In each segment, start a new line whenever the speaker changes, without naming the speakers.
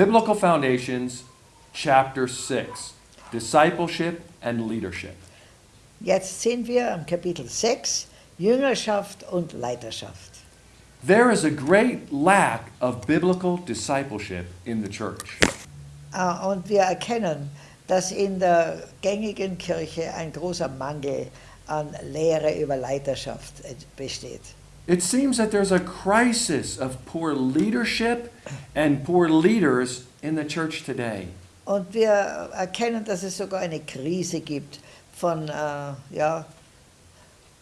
Biblical Foundations, Chapter 6 Discipleship and Leadership.
Jetzt sind wir am Kapitel 6, Jüngerschaft und Leiterschaft.
There is a great lack of biblical discipleship in the church.
Ah, Und wir erkennen, dass in der gängigen Kirche ein großer Mangel an Lehre über Leiterschaft äh, besteht.
It seems that there's a crisis of poor leadership and poor leaders in the church today.
Und wir erkennen, dass es sogar eine Krise gibt von äh, ja,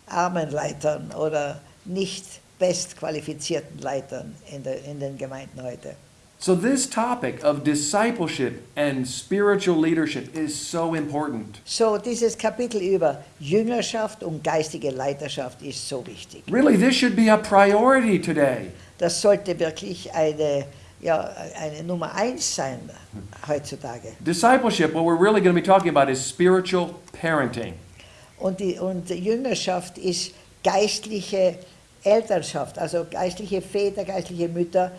armen Leitern oder nicht bestqualifizierten Leitern in, der, in den Gemeinden heute.
So, this topic of discipleship and spiritual leadership is so important.
So, dieses Kapitel über Jüngerschaft und geistige Leiterschaft ist so wichtig.
Really, this should be a priority today.
Das sollte wirklich eine, ja, eine Nummer eins sein heutzutage.
Discipleship, what we're really going to be talking about is spiritual parenting.
Und, die, und Jüngerschaft ist geistliche Elternschaft, also geistliche Väter, geistliche Mütter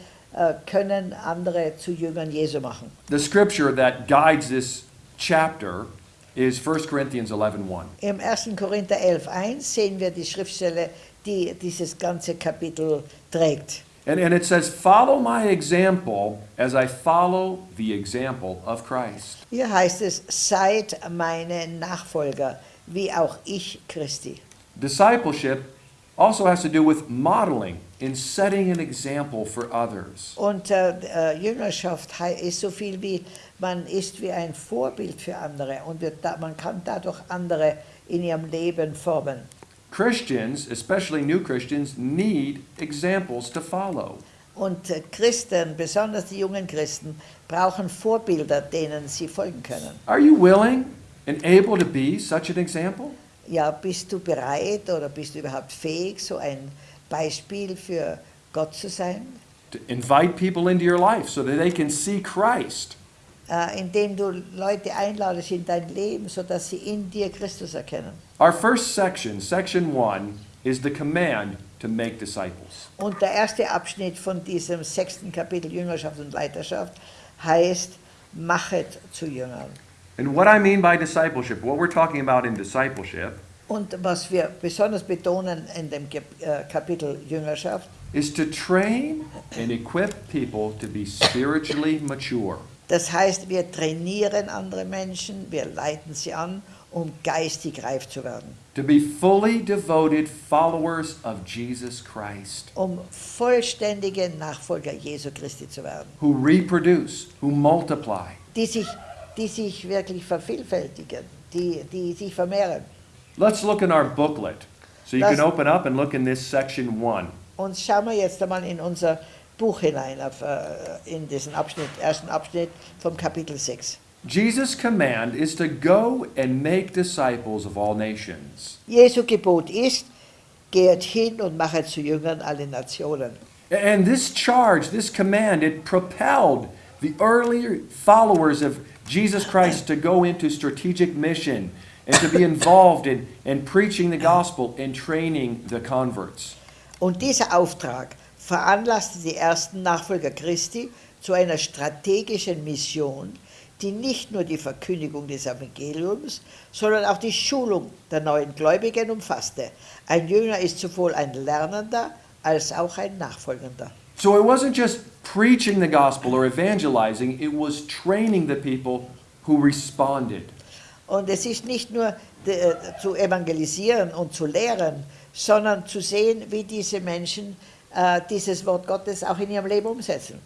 können andere zu Jüngern Jesu machen.
The scripture that guides this chapter is 1 Corinthians 11:1.
Im 1. Korinther 11.1 sehen wir die Schriftstelle, die dieses ganze Kapitel trägt.
And, and it says, Follow my example as I follow the example of Christ.
Hier heißt es, seid meine Nachfolger, wie auch ich Christi.
Discipleship also has to do with modeling and setting an example for others.
Und äh, äh, Jüngerschaft ist so viel wie, man ist wie ein Vorbild für andere und wird da, man kann dadurch andere in ihrem Leben formen.
Christians, especially new Christians, need examples to follow.
Und äh, Christen, besonders die jungen Christen, brauchen Vorbilder, denen sie folgen können.
Are you willing and able to be such an example?
Ja, bist du bereit oder bist du überhaupt fähig, so ein Beispiel für Gott zu sein?
To invite people into your life so that they can see Christ.
Äh, indem du Leute einladest in dein Leben, sodass sie in dir Christus erkennen.
Our first section, section one, is the command to make disciples.
Und der erste Abschnitt von diesem sechsten Kapitel Jüngerschaft und Leiterschaft heißt, machet zu Jüngern.
And what I mean by discipleship, what we're talking about in discipleship,
Und was wir besonders betonen in dem äh, Kapitel Jüngerschaft,
is to train and equip people to be spiritually mature.
das heißt, wir trainieren andere Menschen, wir leiten sie an, um geistig reif zu werden.
To be fully devoted followers of Jesus Christ,
um vollständige Nachfolger Jesu Christi zu werden,
who reproduce, who multiply.
die sich, die sich wirklich vervielfältigen, die, die sich vermehren.
Let's look in our booklet. So you
That's-
can open up and look in this section one.
Und schauen wir jetzt einmal in unser Buch hinein, auf, äh, in diesen Abschnitt, ersten Abschnitt vom Kapitel 6.
Jesus' command is to go and make disciples of all nations.
Jesu Gebot ist, geht hin und machet zu Jüngern alle Nationen.
And this charge, this command, it propelled the earlier followers of Jesus Christ to go into strategic mission and to be involved in, in preaching the gospel and training the converts.
Und dieser Auftrag veranlasste die ersten Nachfolger Christi zu einer strategischen Mission, die nicht nur die Verkündigung des Evangeliums, sondern auch die Schulung der neuen Gläubigen umfasste. Ein Jünger ist sowohl ein Lernender als auch ein Nachfolgender.
So it wasn't just preaching the gospel or evangelizing, it was training the people who responded.
Und es ist nicht nur de, zu evangelisieren und zu lehren, sondern zu sehen, wie diese Menschen äh, dieses Wort Gottes auch in ihrem Leben umsetzen.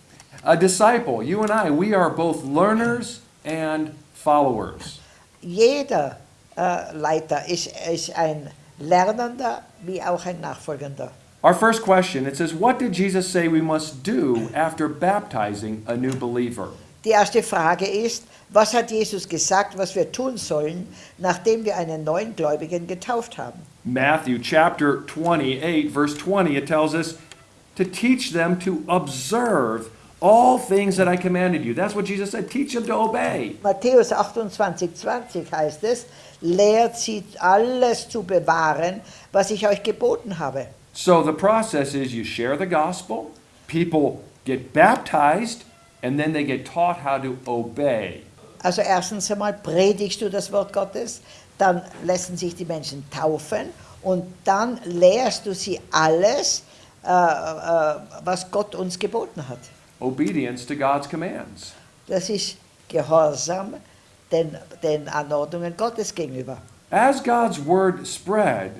A disciple, you and I, we are both learners and followers.
Jeder äh, Leiter ist, ist ein Lernender wie auch ein Nachfolgender.
Our first question it says, What did Jesus say we must do after baptizing a new believer?
Die erste Frage ist, was hat Jesus gesagt, was wir tun sollen, nachdem wir einen neuen Gläubigen getauft haben?
Matthew chapter 28, verse 20, it tells us to teach them to observe all things that I commanded you. That's what Jesus said. Teach them to obey.
Matthäus 28, 20 heißt es, lehrt sie alles zu bewahren, was ich euch geboten habe.
So the process is you share the gospel, people get baptized, and then they get taught how to obey.
Also erstens einmal predigst du das Wort Gottes, dann lassen sich die Menschen taufen und dann lehrst du sie alles, äh, äh, was Gott uns geboten hat.
Obedience to God's commands.
Das ist Gehorsam den, den Anordnungen Gottes gegenüber.
As God's word spread,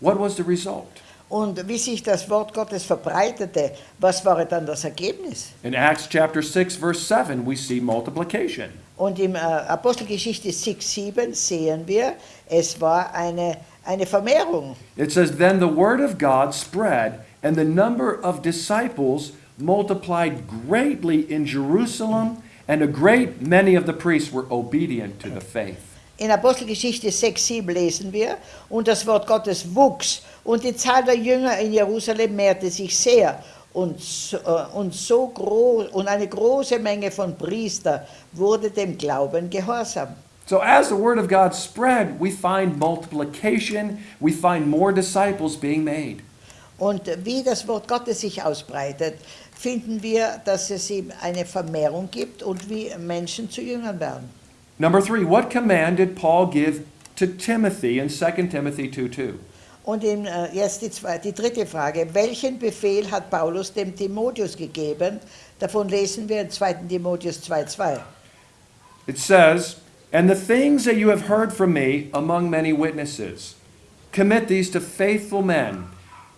what was the result?
Und wie sich das Wort Gottes verbreitete, was war dann das Ergebnis?
In Acts chapter 6 verse 7, we see multiplication.
Und im äh, Apostelgeschichte 6, 7 sehen wir, es war eine, eine Vermehrung.
It says, Then the word of God spread, and the number of disciples multiplied greatly in Jerusalem, and a great many of the priests were obedient to the faith.
In Apostelgeschichte 6, 7 lesen wir, und das Wort Gottes wuchs, und die Zahl der Jünger in Jerusalem mehrte sich sehr, und äh, und so groß, und eine große Menge von Priester wurde dem Glauben gehorsam.
So, as the word of God spread, we find multiplication, we find more disciples being made.
Und wie das Wort Gottes sich ausbreitet, finden wir, dass es ihm eine Vermehrung gibt und wie Menschen zu Jüngern werden.
Number three, what command did Paul give to Timothy in 2 Timothy 2 2?
Und in, äh, jetzt die, zwei, die dritte Frage. Welchen Befehl hat Paulus dem Timotheus gegeben? Davon lesen wir in 2. Timotheus 2,2.
It says, And the things that you have heard from me among many witnesses, commit these to faithful men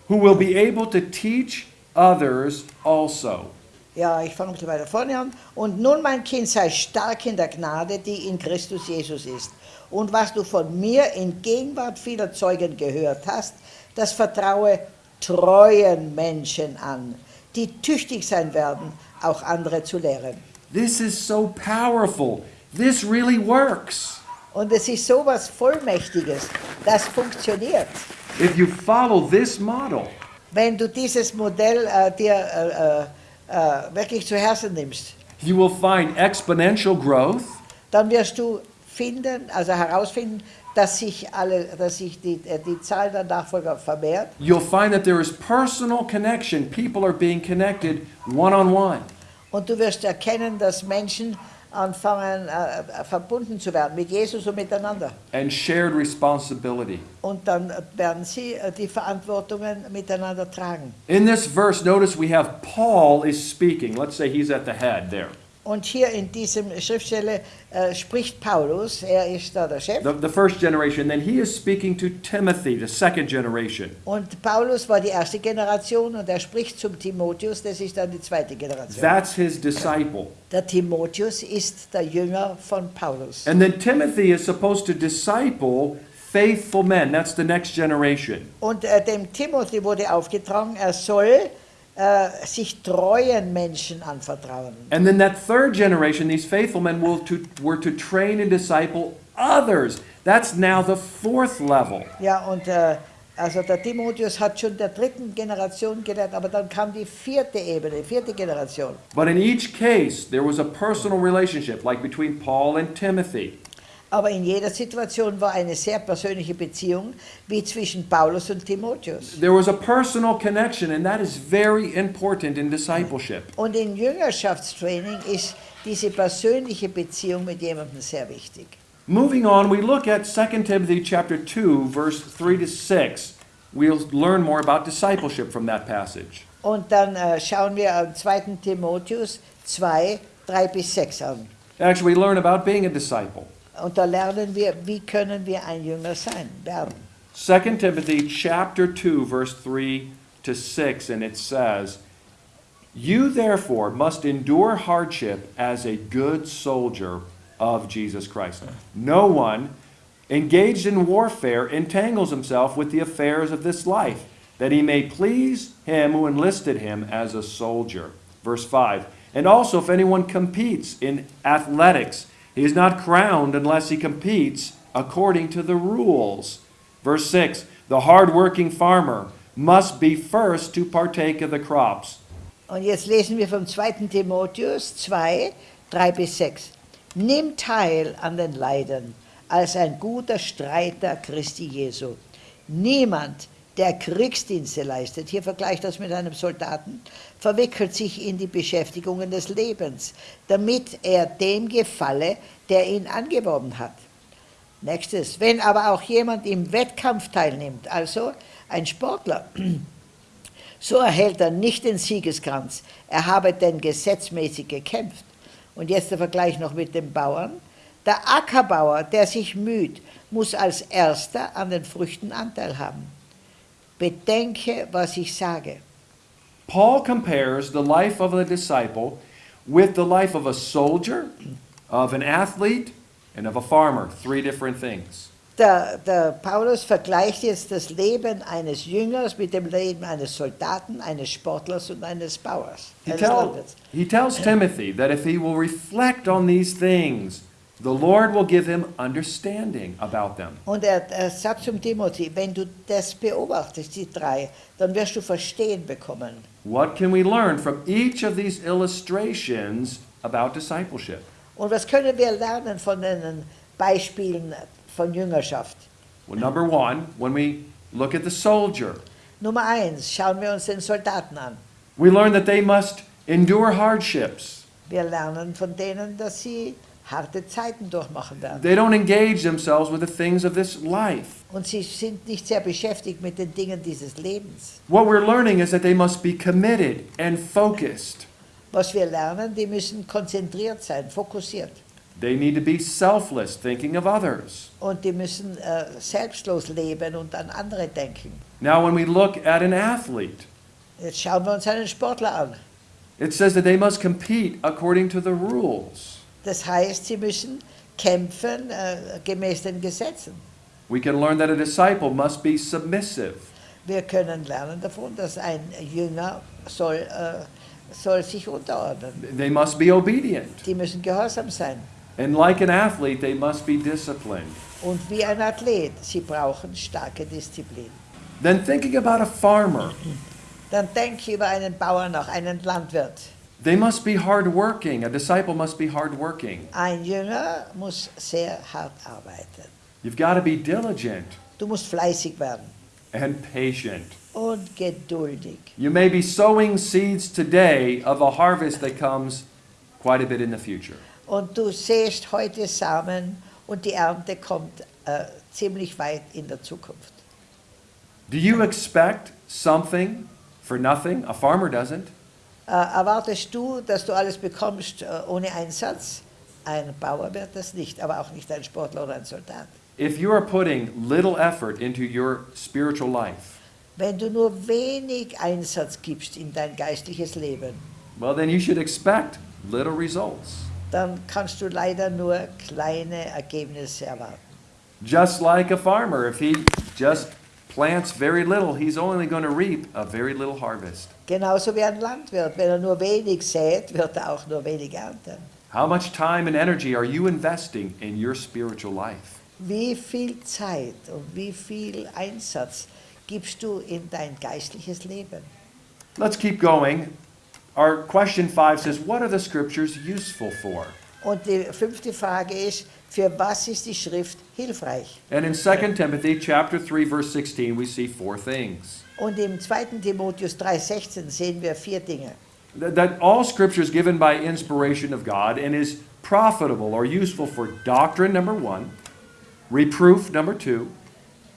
who will be able to teach others also.
Ja, ich fange weiter vorne an. Und nun, mein Kind, sei stark in der Gnade, die in Christus Jesus ist. Und was du von mir in Gegenwart vieler Zeugen gehört hast, das vertraue treuen Menschen an, die tüchtig sein werden, auch andere zu lehren.
This is so powerful. This really works.
Und es ist sowas Vollmächtiges, das funktioniert.
If you follow this model,
Wenn du dieses Modell äh, dir äh, äh, äh, wirklich zu Herzen nimmst,
you will find exponential growth,
dann wirst du finden, also herausfinden, dass sich, alle, dass sich die, äh, die Zahl der Nachfolger vermehrt.
you'll find that there is personal connection. People are being connected one on one.
Und du wirst erkennen, dass Menschen anfangen, äh, verbunden zu werden mit Jesus und miteinander.
and shared responsibility.
Und dann werden sie äh, die Verantwortungen miteinander tragen.
In this verse, notice we have Paul is speaking. Let's say he's at the head there.
Und hier in diesem Schriftstelle äh, spricht Paulus, er ist da der Chef.
The, the first generation. Then he is speaking to Timothy, the second generation.
Und Paulus war die erste Generation und er spricht zum Timotheus, das ist dann die zweite Generation.
That's his disciple.
Der Timotheus ist der Jünger von Paulus.
And then Timothy is supposed to disciple faithful men. That's the next generation.
Und äh, dem Timothy wurde aufgetragen, er soll äh, sich treuen Menschen anvertrauen.
And then that third generation, these faithful men will to, were to train and disciple others. That's now the fourth level.
Ja, und äh, also der Timotheus hat schon der dritten Generation gelehrt, aber dann kam die vierte Ebene, die vierte Generation.
But in each case, there was a personal relationship, like between Paul and Timothy.
Aber in jeder Situation war eine sehr persönliche Beziehung, wie zwischen Paulus und Timotheus.
There was a personal connection, and that is very important in discipleship.
Und in Jüngerschaftstraining ist diese persönliche Beziehung mit jemandem sehr wichtig.
Moving on, we look at 2 Timothy chapter 2, verse 3 to 6. We'll learn more about discipleship from that passage.
Und dann äh, schauen wir am 2. Timotheus 2, 3 bis 6 an.
Actually, we learn about being a disciple.
Und da lernen wir, wie können wir ein Jünger sein, werden.
2 Timothy chapter 2 verse 3 to 6 and it says, "You therefore must endure hardship as a good soldier of Jesus Christ. No one engaged in warfare entangles himself with the affairs of this life, that he may please him who enlisted him as a soldier." Verse 5. And also if anyone competes in athletics, he is not crowned unless he competes according to the rules. Verse 6 The hard-working farmer must be first to partake of the crops.
Und jetzt lesen wir vom 2. Timotheus 2, 3 bis 6. Nimm teil an den Leiden als ein guter Streiter Christi Jesu. Niemand der Kriegsdienste leistet, hier vergleicht das mit einem Soldaten, verwickelt sich in die Beschäftigungen des Lebens, damit er dem gefalle, der ihn angeworben hat. Nächstes, wenn aber auch jemand im Wettkampf teilnimmt, also ein Sportler, so erhält er nicht den Siegeskranz, er habe denn gesetzmäßig gekämpft. Und jetzt der Vergleich noch mit dem Bauern. Der Ackerbauer, der sich müht, muss als erster an den Früchten Anteil haben. Bedenke, was ich sage.
Paul compares the life of a disciple with the life of a soldier, of an athlete, and of a farmer. Three different things.
Der, der Paulus vergleicht jetzt das Leben eines Jüngers mit dem Leben eines Soldaten, eines Sportlers und eines Bauers.
He, tell, he tells Timothy that if he will reflect on these things, the Lord will give him understanding about them.
Und er, er sagt zum Timothy, wenn du das beobachtest, die drei, dann wirst du Verstehen bekommen.
What can we learn from each of these illustrations about discipleship?
Und was können wir lernen von den Beispielen von Jüngerschaft?
Well, number one, when we look at the soldier,
Nummer eins, schauen wir uns den Soldaten an.
we learn that they must endure hardships.
Wir lernen von denen, dass sie harte Zeiten durchmachen werden.
They don't engage themselves with the things of this life.
Und sie sind nicht sehr beschäftigt mit den Dingen dieses Lebens.
What we're learning is that they must be committed and focused.
Was wir lernen, die müssen konzentriert sein, fokussiert.
They need to be selfless, thinking of others.
Und die müssen äh, selbstlos leben und an andere denken.
Now, when we look at an athlete,
Jetzt schauen wir uns einen Sportler an.
it says that they must compete according to the rules.
Das heißt, sie müssen kämpfen äh, gemäß den Gesetzen.
We can learn that a disciple must be submissive.
Wir können lernen davon, dass ein Jünger soll, äh, soll sich unterordnen.
They must be obedient.
Die müssen gehorsam sein.
And like an athlete, they must be disciplined.
Und wie ein Athlet, sie brauchen starke Disziplin.
Then, thinking about a farmer,
Dann denke über einen Bauer nach, einen Landwirt.
They must be hardworking. A disciple must be hardworking.
Ein Jünger muss sehr hart arbeiten.
You've got to be diligent
Du musst fleißig werden
and patient.
und geduldig.
You may be sowing seeds today of a harvest that comes quite a bit in the future.
Und du säst heute Samen und die Ernte kommt äh, ziemlich weit in der Zukunft.
Do you expect something for nothing? A farmer doesn't.
Äh, erwartest du, dass du alles bekommst äh, ohne Einsatz? Ein Bauer wird das nicht, aber auch nicht ein Sportler oder ein Soldat.
If you are putting little effort into your spiritual life,
Wenn du nur wenig Einsatz gibst in dein geistliches Leben,
well, then you should expect little results.
dann kannst du leider nur kleine Ergebnisse erwarten.
Just like a farmer, if he just plants very little, he's only going to reap a very little harvest.
Genauso wie ein Landwirt. Wenn er nur wenig sät, wird er auch nur wenig ernten.
How much time and energy are you investing in your spiritual life?
Wie viel Zeit und wie viel Einsatz gibst du in dein geistliches Leben?
Let's keep going. Our question five says, What are the scriptures useful for?
Und die fünfte Frage ist, für was ist die Schrift hilfreich?
And in 2 Timothy chapter 3 verse 16 we see four things.
Und im 2. Timotheus 3,16 sehen wir vier Dinge.
That, that all scripture is given by inspiration of God and is profitable or useful for doctrine number 1, reproof number 2,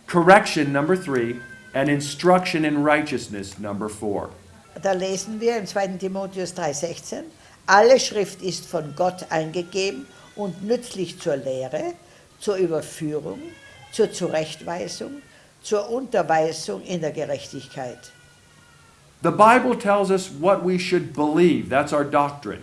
correction number 3, and instruction in righteousness number 4.
Da lesen wir im 2. Timotheus 3,16, alle Schrift ist von Gott eingegeben und nützlich zur Lehre, zur Überführung, zur Zurechtweisung, zur Unterweisung in der Gerechtigkeit.
The Bible tells us what we should believe. That's our doctrine.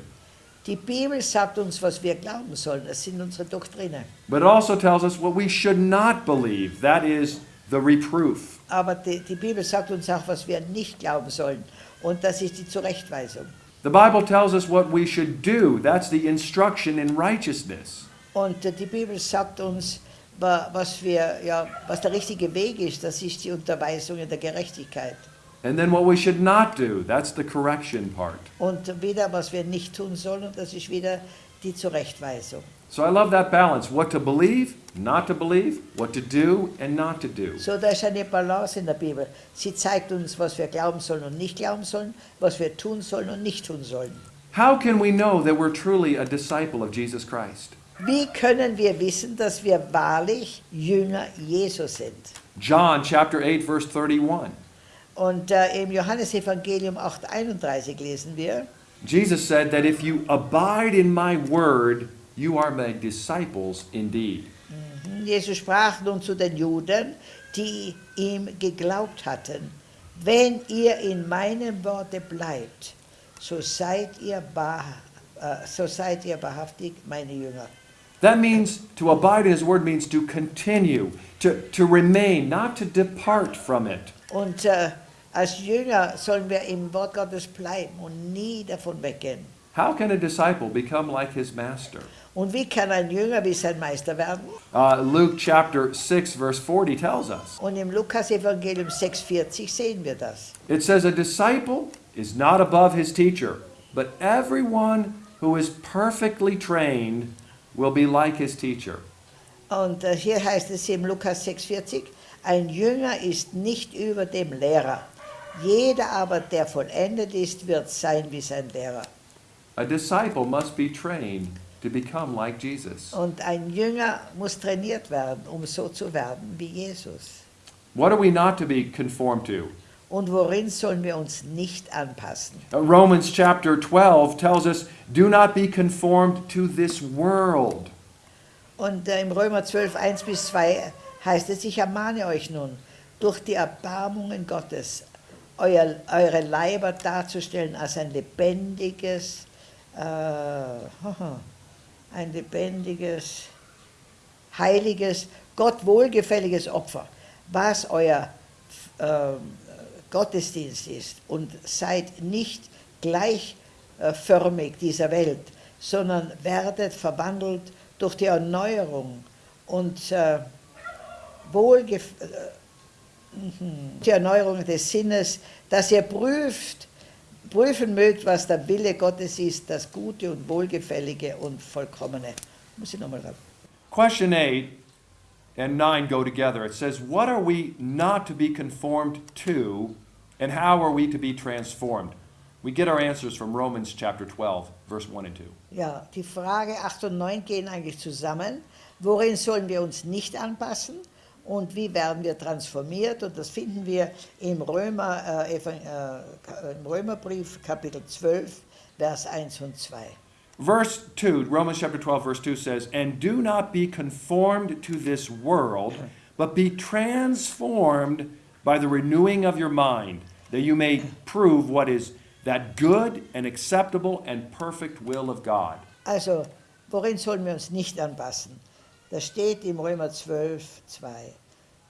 Die Bibel sagt uns, was wir glauben sollen. Das sind unsere Doktrine.
But it also tells us what we should not believe. That is the reproof.
Aber die, die Bibel sagt uns auch, was wir nicht glauben sollen. Und das ist die Zurechtweisung.
The Bible tells us what we should do. That's the instruction in righteousness.
Und die Bibel sagt uns, was, wir, ja, was der richtige Weg ist. Das ist die Unterweisung in der Gerechtigkeit.
And then what we should not do. That's the correction part.
Und wieder, was wir nicht tun sollen, das ist wieder die Zurechtweisung.
So I love that balance what to believe, not to believe, what to do, and not to do.
So, da ist eine Balance in der Bibel. Sie zeigt uns, was wir glauben sollen und nicht glauben sollen, was wir tun sollen und nicht tun sollen.
How can we know that we're truly a disciple of Jesus Christ?
Wie können wir wissen, dass wir wahrlich Jünger Jesus sind?
John chapter 8 verse 31.
Und äh, im Johannesevangelium 8,31 lesen wir,
Jesus said that if you abide in my word, you are my disciples indeed.
Jesus sprach nun zu den Juden, die ihm geglaubt hatten, wenn ihr in meinem Worte bleibt, so seid ihr, äh, so seid ihr wahrhaftig meine Jünger.
That means to abide in his word means to continue, to, to remain, not to depart from it.
Und äh, als Jünger sollen wir im Wort Gottes bleiben und nie davon weggehen.
How can a disciple become like his master?
Und wie kann ein Jünger wie sein Meister werden?
Uh, Luke chapter 6 verse 40 tells us.
Und im Lukas-Evangelium 6,40 sehen wir das.
It says a disciple is not above his teacher, but everyone who is perfectly trained will be like his teacher.
Und äh, hier heißt es im Lukas 6,40, ein Jünger ist nicht über dem Lehrer. Jeder aber, der vollendet ist, wird sein wie sein Lehrer.
A disciple must be trained to become like Jesus.
Und ein Jünger muss trainiert werden, um so zu werden wie Jesus.
What are we not to be conformed to?
Und worin sollen wir uns nicht anpassen?
Uh, Romans chapter 12 tells us, do not be conformed to this world.
Und äh, im Römer 12, 1 bis 2 heißt es, ich ermahne euch nun, durch die Erbarmungen Gottes, euer, eure Leiber darzustellen als ein lebendiges, äh, ein lebendiges, heiliges, Gott wohlgefälliges Opfer, was euer äh, Gottesdienst ist. Und seid nicht gleichförmig dieser Welt, sondern werdet verwandelt durch die Erneuerung und äh, äh, mhm, die Erneuerung des Sinnes, dass ihr prüft, prüfen mögt, was der Wille Gottes ist, das Gute und Wohlgefällige und Vollkommene. Muss ich nochmal ran.
Question 8 and 9 go together. It says, What are we not to be conformed to, and how are we to be transformed? We get our answers from Romans chapter 12, verse 1 and 2.
Ja, die Frage 8 und 9 gehen eigentlich zusammen. Worin sollen wir uns nicht anpassen und wie werden wir transformiert? Und das finden wir im, Römer, äh, äh, im Römerbrief Kapitel 12, Vers 1 und 2.
Verse 2, Romans chapter 12, verse 2 says, And do not be conformed to this world, but be transformed by the renewing of your mind, that you may prove what is that good and acceptable and perfect will of God.
Also, worin sollen wir uns nicht anpassen? Das steht im Römer 12, 2.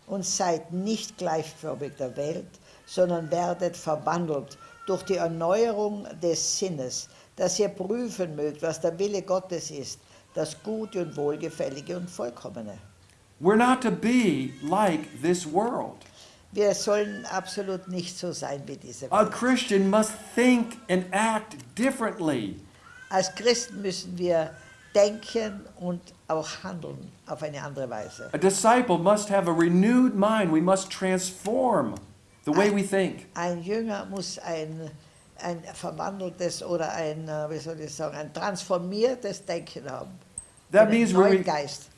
Und seid nicht gleichförmig der Welt, sondern werdet verwandelt durch die Erneuerung des Sinnes, dass ihr prüfen mögt, was der Wille Gottes ist, das Gute und Wohlgefällige und Vollkommene.
We're not to be like this world.
Wir sollen absolut nicht so sein wie diese
A
Welt.
Christian must think and act differently.
Als Christen müssen wir denken und auch handeln auf eine andere Weise.
A disciple must have a renewed mind. We must transform the way we think.
Ein Jünger muss ein, ein verwandeltes oder ein, äh, wie soll ich sagen, ein transformiertes Denken haben.
That means we
Geist.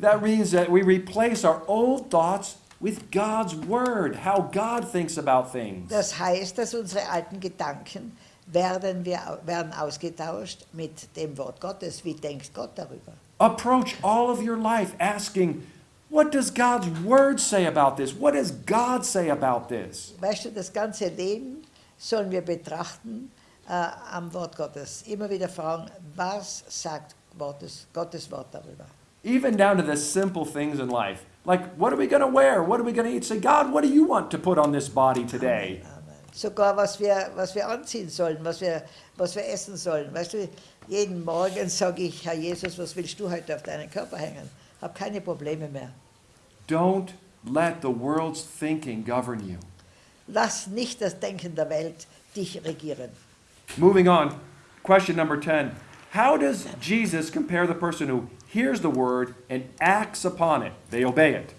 That means that we replace our old thoughts with God's Word, how God thinks about things.
Das heißt, dass unsere alten Gedanken werden, wir, werden ausgetauscht mit dem Wort Gottes. Wie denkt Gott darüber?
Approach all of your life asking, what does God's Word say about this? What does God say about this?
Weißt du, das ganze Leben sollen wir betrachten äh, am Wort Gottes. Immer wieder fragen, was sagt Gottes, Gottes Wort darüber?
Even down to the simple things in life. Like, what are we going to wear? What are we going to eat? Say, God, what do you want to put on this body today?
Amen. Sogar was wir, was wir anziehen sollen, was wir, was wir essen sollen. Weißt du, jeden Morgen sage ich, Herr Jesus, was willst du heute auf deinen Körper hängen? Hab keine Probleme mehr.
Don't let the world's thinking govern you.
Lass nicht das Denken der Welt dich regieren.
Moving on, question number 10. How does Jesus compare the person who hears the word and acts upon it? They obey it.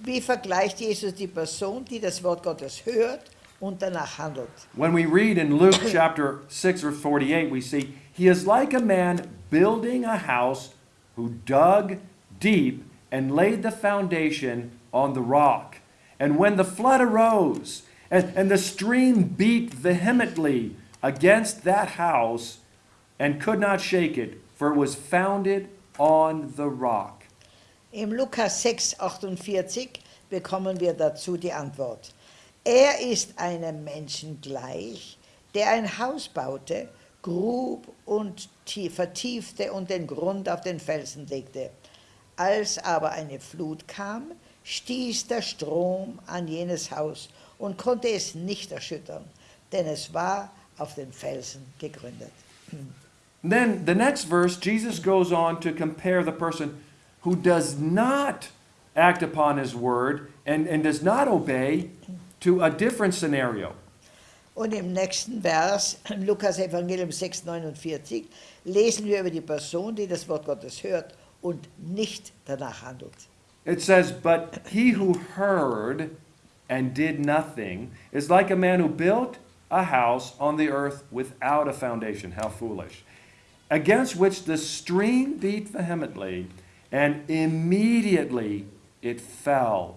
Wie vergleicht Jesus die Person, die das Wort Gottes hört?
When we read in Luke chapter 6 verse 48, we see, He is like a man building a house who dug deep and laid the foundation on the rock. And when the flood arose and, and the stream beat vehemently against that house and could not shake it, for it was founded on the rock.
Im Lukas 6, 48 bekommen wir dazu die Antwort. Er ist einem Menschen gleich, der ein Haus baute, grub und tief, vertiefte und den Grund auf den Felsen legte. Als aber eine Flut kam, stieß der Strom an jenes Haus und konnte es nicht erschüttern, denn es war auf den Felsen gegründet.
Then the next verse, Jesus goes on to compare the person who does not act upon his word and, and does not obey to a different scenario.
Und im nächsten Vers, im Lukas Evangelium 6, 49, lesen wir über die Person, die das Wort Gottes hört und nicht danach handelt.
It says, But he who heard and did nothing is like a man who built a house on the earth without a foundation. How foolish. Against which the stream beat vehemently, and immediately it fell.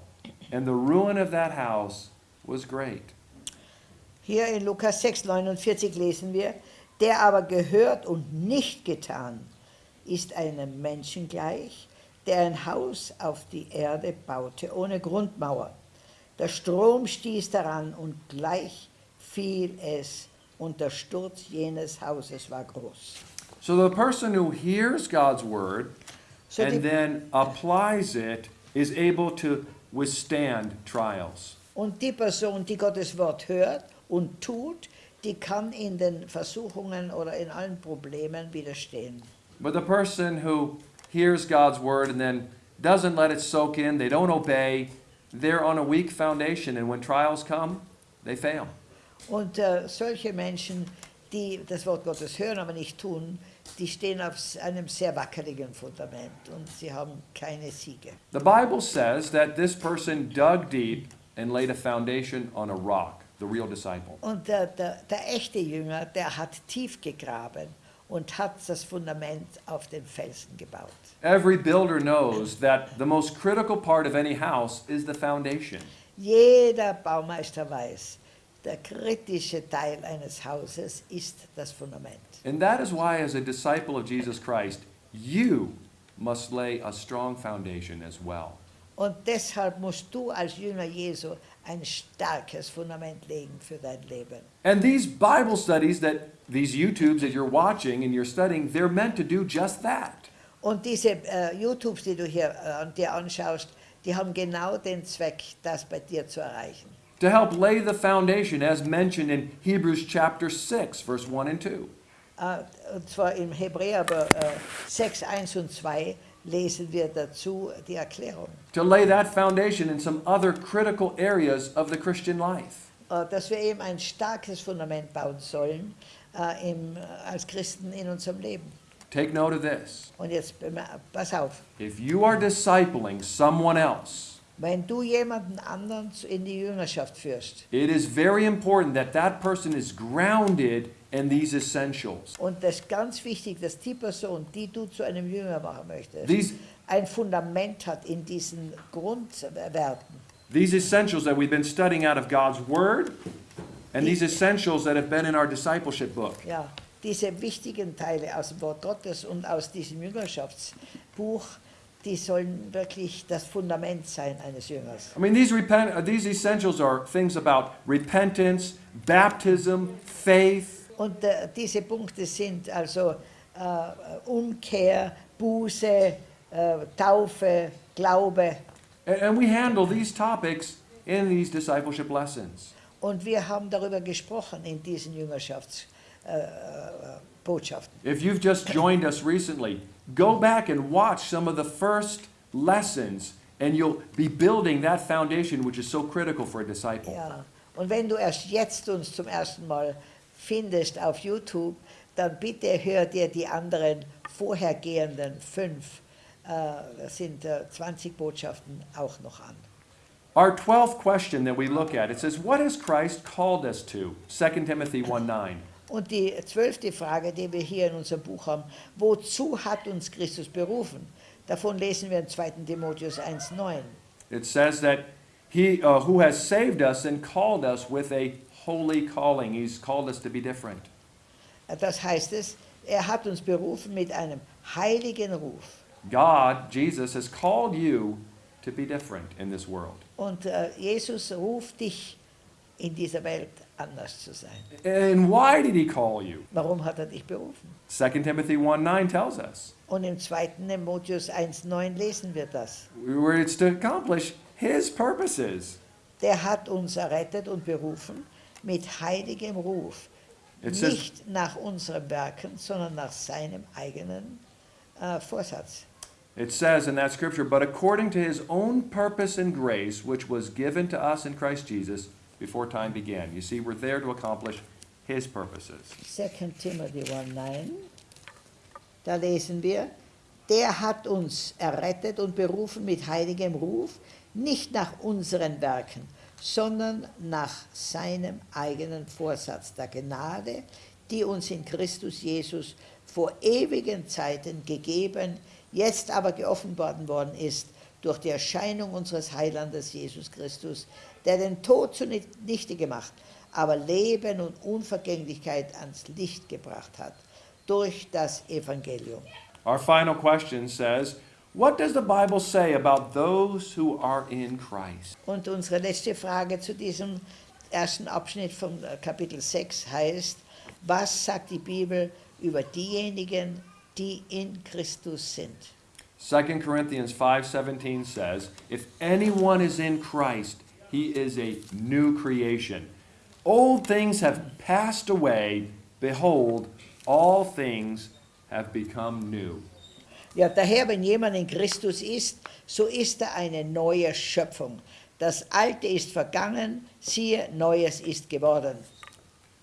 And the ruin of that house was great.
Hier in Lukas 6, 49 lesen wir, der aber gehört und nicht getan, ist einem Menschen gleich, der ein Haus auf die Erde baute, ohne Grundmauer. Der Strom stieß daran und gleich fiel es, und der Sturz jenes Hauses war groß.
So the person who hears God's word
So
and then applies it is able to withstand trials.
Und die Person, die Gottes Wort hört und tut, die kann in den Versuchungen oder in allen Problemen widerstehen.
But the person who hears God's word and then doesn't let it soak in, they don't obey, they're on a weak foundation, and when trials come, they fail.
Und äh, solche Menschen, die das Wort Gottes hören, aber nicht tun, die stehen auf einem sehr wackeligen Fundament und sie haben keine Siege.
The Bible says that this person dug deep and laid a foundation on a rock, the real disciple.
Und der, der, der echte Jünger, der hat tief gegraben und hat das Fundament auf den Felsen gebaut.
Every builder knows that the most critical part of any house is the foundation.
Jeder Baumeister weiß, der kritische Teil eines Hauses ist das Fundament.
And that is why, as a disciple of Jesus Christ, you must lay a strong foundation as well.
Und deshalb musst du als Jünger Jesu ein starkes Fundament legen für dein Leben.
And these Bible studies that these YouTubes that you're watching and you're studying, they're meant to do just that.
Und diese äh, YouTubes, die du hier äh, dir anschaust, die haben genau den Zweck, das bei dir zu erreichen.
To help lay the foundation, as mentioned in Hebrews chapter 6, verse 1 and 2.
Äh, und zwar im Hebräer äh, 6, 1 und 2 lesen wir dazu die Erklärung.
To lay that foundation in some other critical areas of the Christian life.
Äh, dass wir eben ein starkes Fundament bauen sollen er äh, øh, im, äh, als Christen in unserem Leben.
Take note of this.
Und jetzt pass auf,
If you are discipling someone else,
wenn du jemanden anderen in die Jüngerschaft führst,
it is very important that that person is grounded in these essentials.
Und das ist ganz wichtig, dass die Person, die du zu einem Jünger machen möchtest,
These,
ein Fundament hat in diesen Grundwerten.
these essentials that we've been studying out of God's Word, and these essentials that have been in our discipleship book.
Ja, diese wichtigen Teile aus dem Wort Gottes und aus diesem Jüngerschaftsbuch, die sollen wirklich das Fundament sein eines Jüngers.
I mean, these, repent, these essentials are things about repentance, baptism, faith,
Und äh, diese Punkte sind also äh, Umkehr, Buße, äh, Taufe, Glaube.
and, and we handle these topics in these discipleship lessons.
Und wir haben darüber gesprochen in diesen Jüngerschaftsbotschaften. Äh, äh.
If you've just joined us recently, go back and watch some of the first lessons, and you'll be building that foundation which is so critical for a disciple.
Ja, und wenn du erst jetzt uns zum ersten Mal findest auf YouTube, dann bitte hör dir die anderen vorhergehenden fünf, äh, das sind äh, 20 Botschaften, auch noch an.
Our 12th question that we look at, it says, What has Christ called us to? 2 Timothy 1 9.
Und die zwölfte Frage, die wir hier in unserem Buch haben, wozu hat uns Christus berufen? Davon lesen wir in 2. Timotheus 1,9.
It says that He uh, who has saved us and called us with a holy calling, He's called us to be different.
Das heißt es, er hat uns berufen mit einem heiligen Ruf.
God, Jesus, has called you to be different in this world.
Und äh, Jesus ruft dich in dieser Welt anders zu sein.
And why did He call you?
Warum hat er dich berufen?
2 Timothy 1 9 tells us.
Und im 2. Timotheus 1,9 lesen wir das.
Where it's to accomplish His purposes.
Der hat uns errettet und berufen mit heiligem Ruf.
It says-
Nicht nach unseren Werken, sondern nach seinem eigenen äh, Vorsatz.
It says in that scripture, but according to his own purpose and grace, which was given to us in Christ Jesus before time began. You see, we're there to accomplish his purposes.
2. Timothy 1,9. Da lesen wir, der hat uns errettet und berufen mit heiligem Ruf, nicht nach unseren Werken, sondern nach seinem eigenen Vorsatz der Gnade, die uns in Christus Jesus vor ewigen Zeiten gegeben, jetzt aber geoffenbart worden ist durch die Erscheinung unseres Heilandes Jesus Christus, der den Tod zunichte gemacht, aber Leben und Unvergänglichkeit ans Licht gebracht hat durch das Evangelium.
Our final question says, What does the Bible say about those who are in Christ?
Und unsere letzte Frage zu diesem ersten Abschnitt vom äh, Kapitel 6 heißt, was sagt die Bibel über diejenigen, die in Christus sind?
2 Corinthians 5:17 says, "If anyone is in Christ, he is a new creation. Old things have passed away; behold, all things have become new."
Ja, daher, wenn jemand in Christus ist, so ist er eine neue Schöpfung. Das Alte ist vergangen, siehe, Neues ist geworden.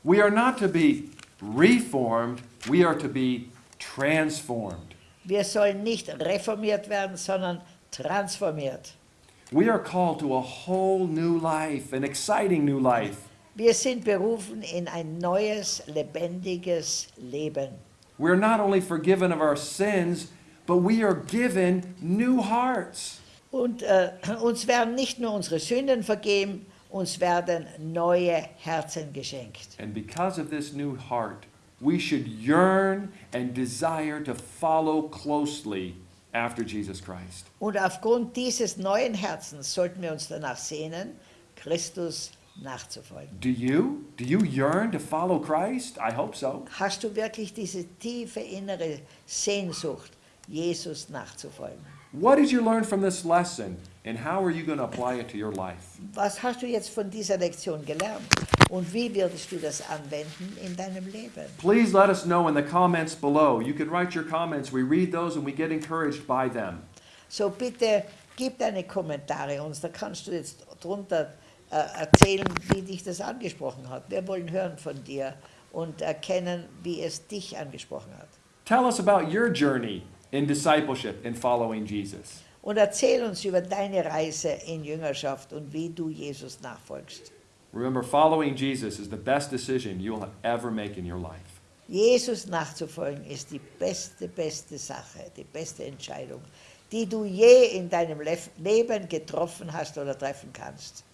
We are not to be reformed, we are to be transformed.
Wir sollen nicht reformiert werden, sondern transformiert.
We are called to a whole new life, an exciting new life.
Wir sind berufen in ein neues, lebendiges Leben.
We're not only forgiven of our sins, but we are given new hearts.
Und äh, uns werden nicht nur unsere Sünden vergeben, uns werden neue Herzen geschenkt.
And because of this new heart, we should yearn and desire to follow closely after Jesus Christ.
Und aufgrund dieses neuen Herzens sollten wir uns danach sehnen, Christus nachzufolgen.
Do you? Do you yearn to follow Christ? I hope so.
Hast du wirklich diese tiefe innere Sehnsucht, Jesus nachzufolgen?
What did you learn from this lesson, and how are you going to apply it to your life?
Was hast du jetzt von dieser Lektion gelernt? Und wie würdest du das anwenden in deinem Leben?
Please let us know in the comments below. You can write your comments. We read those and we get encouraged by them.
So bitte gib deine Kommentare uns, da kannst du jetzt drunter äh, erzählen, wie dich das angesprochen hat. Wir wollen hören von dir und erkennen, wie es dich angesprochen hat.
Tell us about your journey in discipleship and following Jesus.
Und erzähl uns über deine Reise in Jüngerschaft und wie du Jesus nachfolgst.
Remember, following Jesus is the best decision you'll ever make in your life.
Jesus nachzufolgen ist die beste, beste Sache, die beste Entscheidung, die du je in deinem Leben getroffen hast oder treffen kannst.